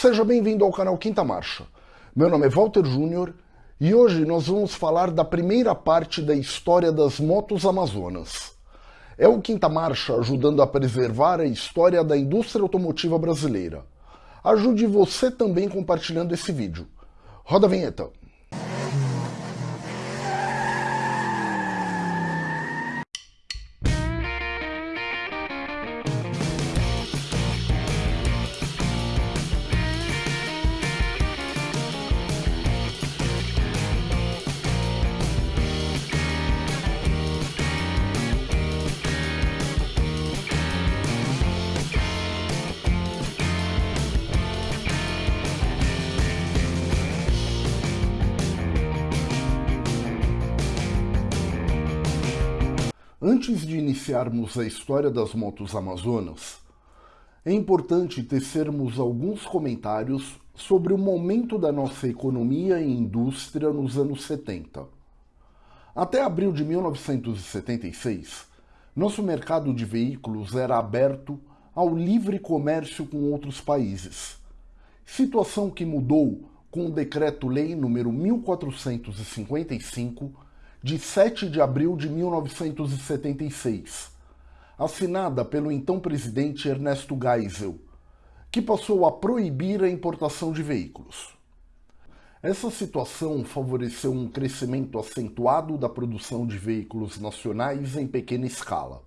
Seja bem-vindo ao canal Quinta Marcha. Meu nome é Walter Júnior e hoje nós vamos falar da primeira parte da história das motos amazonas. É o Quinta Marcha ajudando a preservar a história da indústria automotiva brasileira. Ajude você também compartilhando esse vídeo. Roda a vinheta. Antes de iniciarmos a história das motos amazonas, é importante tecermos alguns comentários sobre o momento da nossa economia e indústria nos anos 70. Até abril de 1976, nosso mercado de veículos era aberto ao livre comércio com outros países, situação que mudou com o Decreto-Lei nº 1455 de 7 de abril de 1976, assinada pelo então presidente Ernesto Geisel, que passou a proibir a importação de veículos. Essa situação favoreceu um crescimento acentuado da produção de veículos nacionais em pequena escala.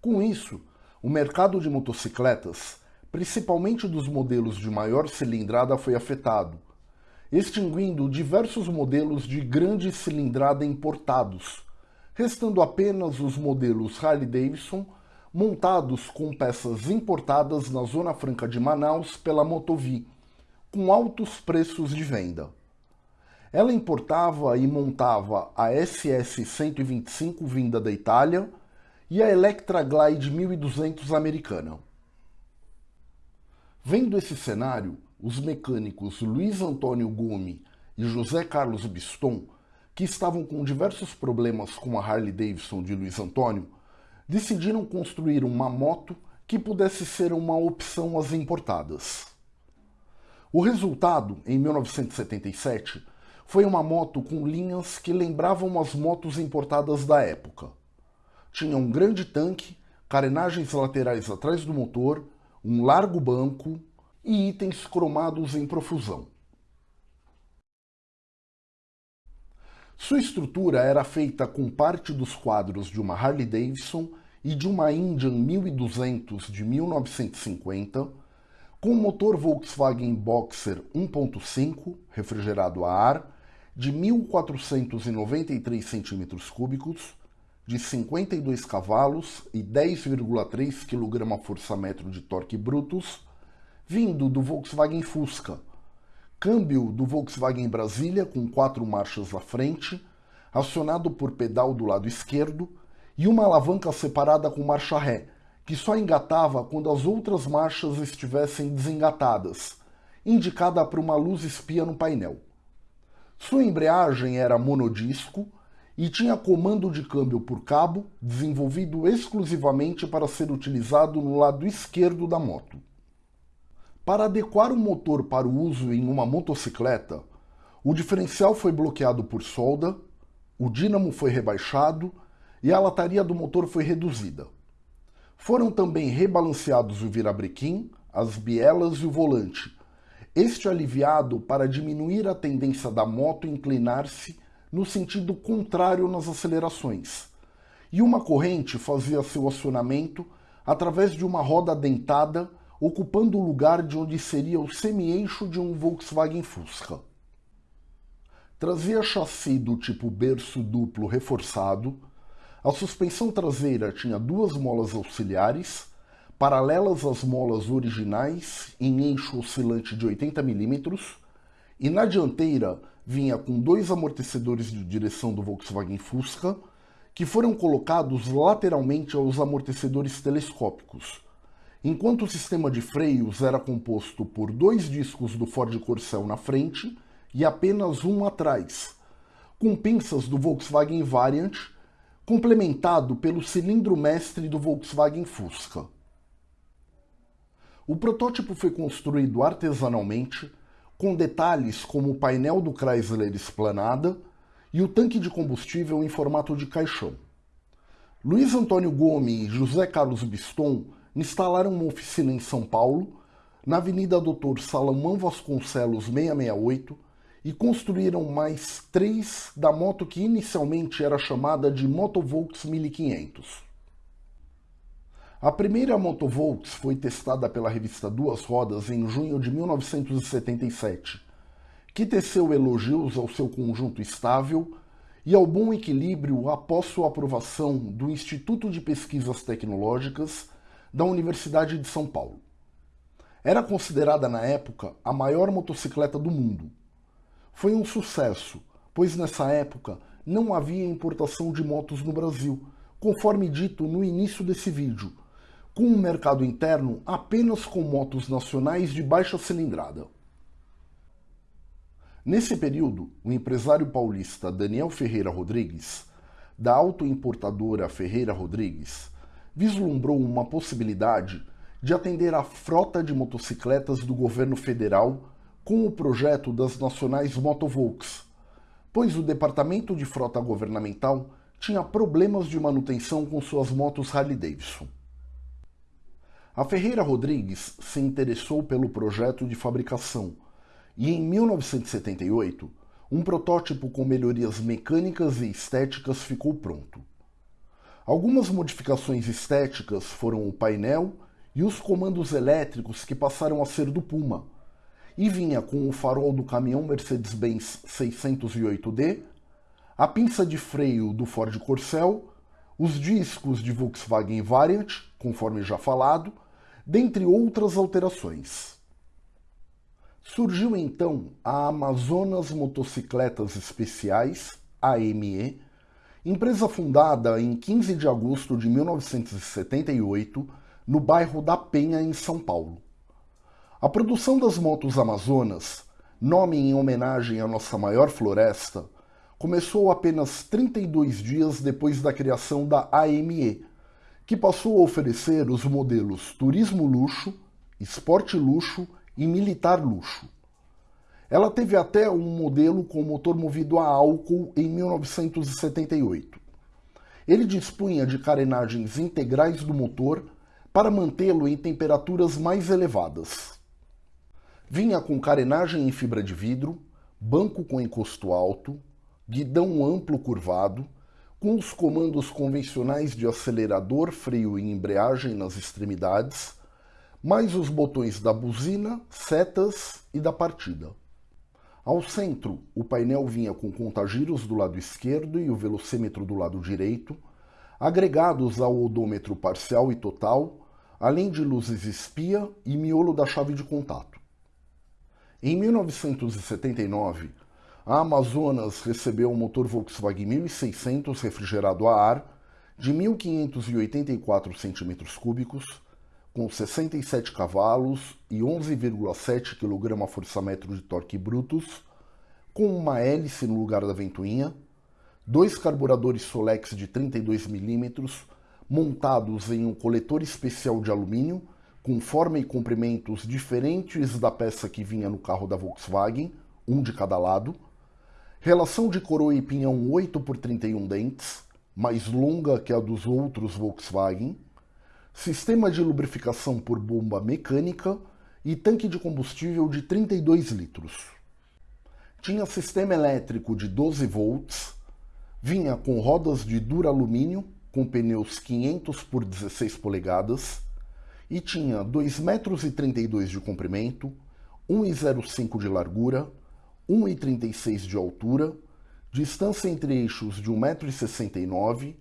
Com isso, o mercado de motocicletas, principalmente dos modelos de maior cilindrada, foi afetado, extinguindo diversos modelos de grande cilindrada importados, restando apenas os modelos Harley-Davidson montados com peças importadas na Zona Franca de Manaus pela Motovi, com altos preços de venda. Ela importava e montava a SS 125 vinda da Itália e a Electra Glide 1200 americana. Vendo esse cenário, os mecânicos Luiz Antônio Gume e José Carlos Biston, que estavam com diversos problemas com a Harley Davidson de Luiz Antônio, decidiram construir uma moto que pudesse ser uma opção às importadas. O resultado, em 1977, foi uma moto com linhas que lembravam as motos importadas da época. Tinha um grande tanque, carenagens laterais atrás do motor, um largo banco, e itens cromados em profusão. Sua estrutura era feita com parte dos quadros de uma Harley Davidson e de uma Indian 1200 de 1950, com motor Volkswagen Boxer 1.5 refrigerado a ar de 1.493 cm3, de 52 cavalos e 10,3 kgfm de torque brutos, vindo do Volkswagen Fusca. Câmbio do Volkswagen Brasília com quatro marchas à frente, acionado por pedal do lado esquerdo e uma alavanca separada com marcha ré, que só engatava quando as outras marchas estivessem desengatadas, indicada por uma luz espia no painel. Sua embreagem era monodisco e tinha comando de câmbio por cabo, desenvolvido exclusivamente para ser utilizado no lado esquerdo da moto. Para adequar o motor para o uso em uma motocicleta, o diferencial foi bloqueado por solda, o dínamo foi rebaixado e a lataria do motor foi reduzida. Foram também rebalanceados o virabrequim, as bielas e o volante, este aliviado para diminuir a tendência da moto inclinar-se no sentido contrário nas acelerações, e uma corrente fazia seu acionamento através de uma roda dentada ocupando o lugar de onde seria o semi-eixo de um Volkswagen Fusca. Trazia chassi do tipo berço duplo reforçado, a suspensão traseira tinha duas molas auxiliares, paralelas às molas originais, em eixo oscilante de 80 mm, e na dianteira vinha com dois amortecedores de direção do Volkswagen Fusca, que foram colocados lateralmente aos amortecedores telescópicos, enquanto o sistema de freios era composto por dois discos do Ford Corcel na frente e apenas um atrás, com pinças do Volkswagen Variant, complementado pelo cilindro mestre do Volkswagen Fusca. O protótipo foi construído artesanalmente, com detalhes como o painel do Chrysler esplanada e o tanque de combustível em formato de caixão. Luiz Antônio Gomes e José Carlos Biston instalaram uma oficina em São Paulo, na Avenida Doutor Salomão Vasconcelos 668, e construíram mais três da moto que inicialmente era chamada de Motovolks 1500. A primeira Motovolks foi testada pela revista Duas Rodas em junho de 1977, que teceu elogios ao seu conjunto estável e ao bom equilíbrio após sua aprovação do Instituto de Pesquisas Tecnológicas da Universidade de São Paulo. Era considerada na época a maior motocicleta do mundo. Foi um sucesso, pois nessa época não havia importação de motos no Brasil, conforme dito no início desse vídeo, com um mercado interno apenas com motos nacionais de baixa cilindrada. Nesse período, o empresário paulista Daniel Ferreira Rodrigues, da autoimportadora Ferreira Rodrigues, vislumbrou uma possibilidade de atender a frota de motocicletas do governo federal com o projeto das nacionais Motovolks, pois o departamento de frota governamental tinha problemas de manutenção com suas motos Harley-Davidson. A Ferreira Rodrigues se interessou pelo projeto de fabricação e, em 1978, um protótipo com melhorias mecânicas e estéticas ficou pronto. Algumas modificações estéticas foram o painel e os comandos elétricos que passaram a ser do Puma, e vinha com o farol do caminhão Mercedes-Benz 608D, a pinça de freio do Ford Corcel, os discos de Volkswagen Variant, conforme já falado, dentre outras alterações. Surgiu então a Amazonas Motocicletas Especiais, AME, empresa fundada em 15 de agosto de 1978 no bairro da Penha, em São Paulo. A produção das motos Amazonas, nome em homenagem à nossa maior floresta, começou apenas 32 dias depois da criação da AME, que passou a oferecer os modelos Turismo Luxo, Esporte Luxo e Militar Luxo. Ela teve até um modelo com motor movido a álcool em 1978. Ele dispunha de carenagens integrais do motor para mantê-lo em temperaturas mais elevadas. Vinha com carenagem em fibra de vidro, banco com encosto alto, guidão amplo curvado, com os comandos convencionais de acelerador, freio e embreagem nas extremidades, mais os botões da buzina, setas e da partida. Ao centro, o painel vinha com contagiros do lado esquerdo e o velocímetro do lado direito, agregados ao odômetro parcial e total, além de luzes espia e miolo da chave de contato. Em 1979, a Amazonas recebeu um motor Volkswagen 1600 refrigerado a ar de 1.584 cm3, com 67 cavalos e 11,7 kgfm de torque brutos, com uma hélice no lugar da ventoinha, dois carburadores Solex de 32 mm montados em um coletor especial de alumínio com forma e comprimentos diferentes da peça que vinha no carro da Volkswagen, um de cada lado, Relação de coroa e pinhão 8 por 31 dentes, mais longa que a dos outros Volkswagen. Sistema de lubrificação por bomba mecânica e tanque de combustível de 32 litros. Tinha sistema elétrico de 12 volts, vinha com rodas de duralumínio com pneus 500 por 16 polegadas e tinha 2,32 metros de comprimento, 1,05 de largura, 1,36 de altura, distância entre eixos de 1,69m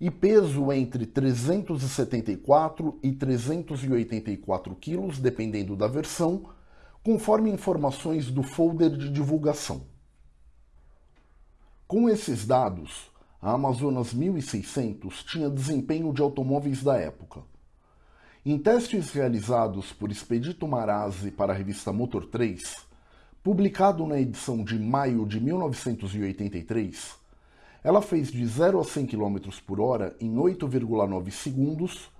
e peso entre 374 e 384 kg, dependendo da versão, conforme informações do folder de divulgação. Com esses dados, a Amazonas 1600 tinha desempenho de automóveis da época. Em testes realizados por Expedito Marazzi para a revista Motor 3, Publicado na edição de maio de 1983, ela fez de 0 a 100 km por hora em 8,9 segundos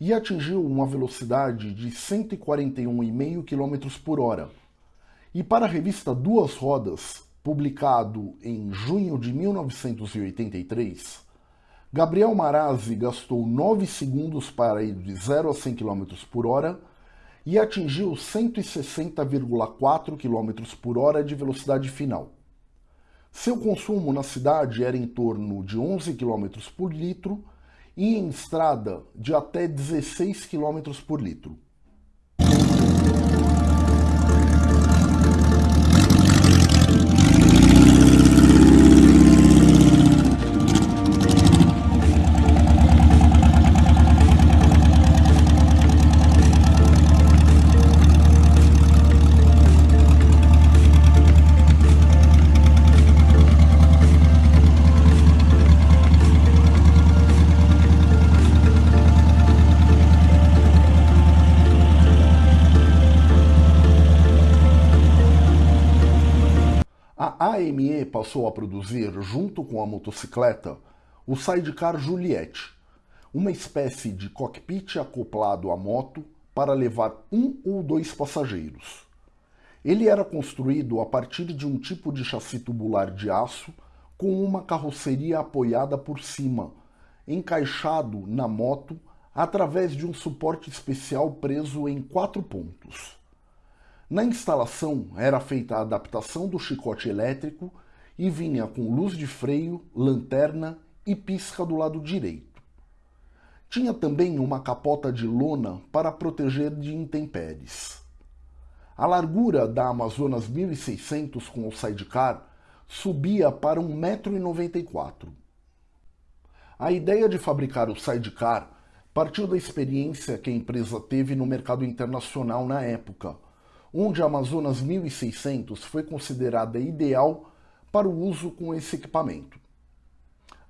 e atingiu uma velocidade de 141,5 km por hora. E para a revista Duas Rodas, publicado em junho de 1983, Gabriel Marazzi gastou 9 segundos para ir de 0 a 100 km por hora e atingiu 160,4 km por hora de velocidade final. Seu consumo na cidade era em torno de 11 km por litro e em estrada de até 16 km por litro. AME passou a produzir, junto com a motocicleta, o Sidecar Juliette, uma espécie de cockpit acoplado à moto para levar um ou dois passageiros. Ele era construído a partir de um tipo de chassi tubular de aço com uma carroceria apoiada por cima, encaixado na moto através de um suporte especial preso em quatro pontos. Na instalação era feita a adaptação do chicote elétrico e vinha com luz de freio, lanterna e pisca do lado direito. Tinha também uma capota de lona para proteger de intempéries. A largura da Amazonas 1600 com o sidecar subia para 1,94m. A ideia de fabricar o sidecar partiu da experiência que a empresa teve no mercado internacional na época, onde a Amazonas 1600 foi considerada ideal para o uso com esse equipamento.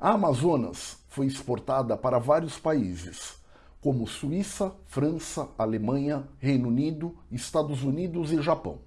A Amazonas foi exportada para vários países, como Suíça, França, Alemanha, Reino Unido, Estados Unidos e Japão.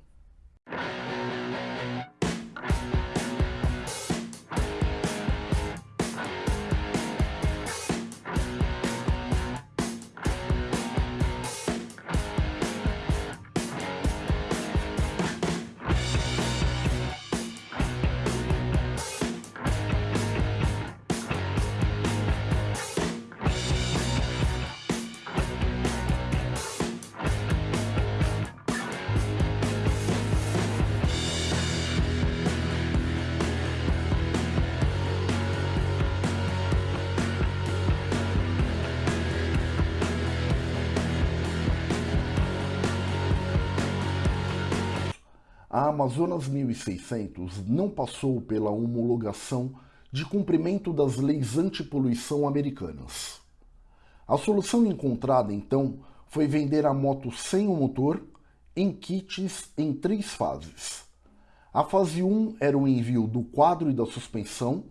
A Amazonas 1600 não passou pela homologação de cumprimento das leis antipoluição americanas. A solução encontrada, então, foi vender a moto sem o motor em kits em três fases. A fase 1 era o envio do quadro e da suspensão,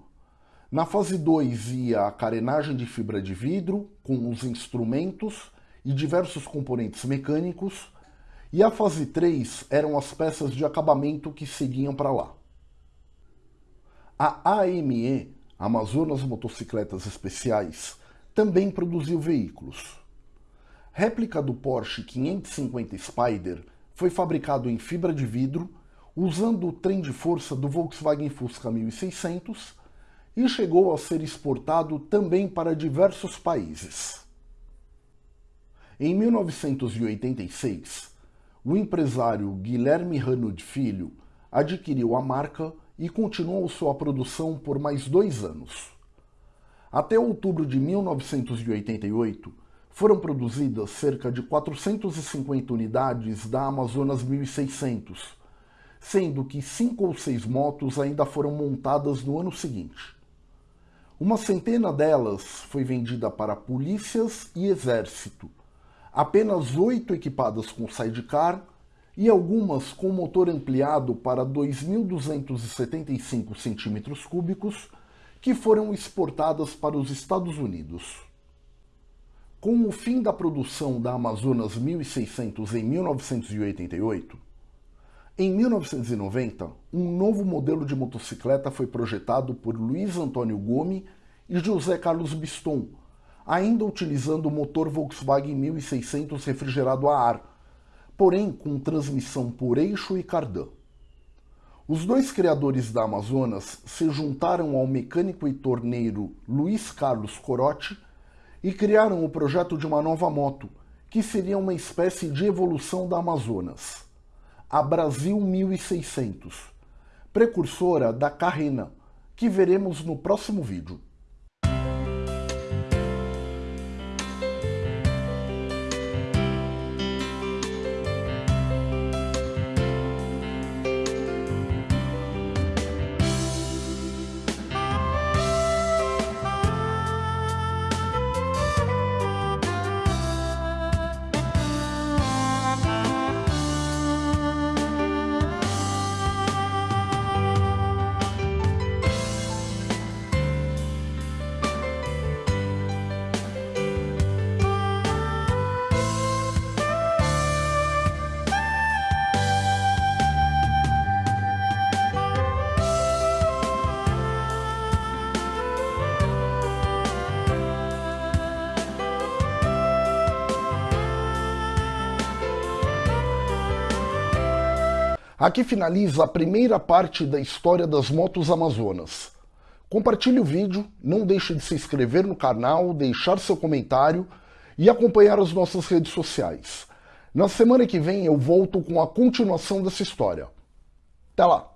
na fase 2 ia a carenagem de fibra de vidro, com os instrumentos e diversos componentes mecânicos, e a fase 3 eram as peças de acabamento que seguiam para lá. A AME, Amazonas Motocicletas Especiais, também produziu veículos. Réplica do Porsche 550 Spider foi fabricado em fibra de vidro, usando o trem de força do Volkswagen Fusca 1600 e chegou a ser exportado também para diversos países. Em 1986, o empresário Guilherme Hanud Filho adquiriu a marca e continuou sua produção por mais dois anos. Até outubro de 1988, foram produzidas cerca de 450 unidades da Amazonas 1600, sendo que cinco ou seis motos ainda foram montadas no ano seguinte. Uma centena delas foi vendida para polícias e exército, apenas oito equipadas com sidecar e algumas com motor ampliado para 2.275 cm3, que foram exportadas para os Estados Unidos. Com o fim da produção da Amazonas 1600 em 1988, em 1990, um novo modelo de motocicleta foi projetado por Luiz Antônio Gomes e José Carlos Biston, ainda utilizando o motor Volkswagen 1600 refrigerado a ar, porém com transmissão por eixo e cardan. Os dois criadores da Amazonas se juntaram ao mecânico e torneiro Luiz Carlos Corotti e criaram o projeto de uma nova moto, que seria uma espécie de evolução da Amazonas, a Brasil 1600, precursora da Carrena, que veremos no próximo vídeo. Aqui finaliza a primeira parte da história das motos amazonas. Compartilhe o vídeo, não deixe de se inscrever no canal, deixar seu comentário e acompanhar as nossas redes sociais. Na semana que vem eu volto com a continuação dessa história. Até lá!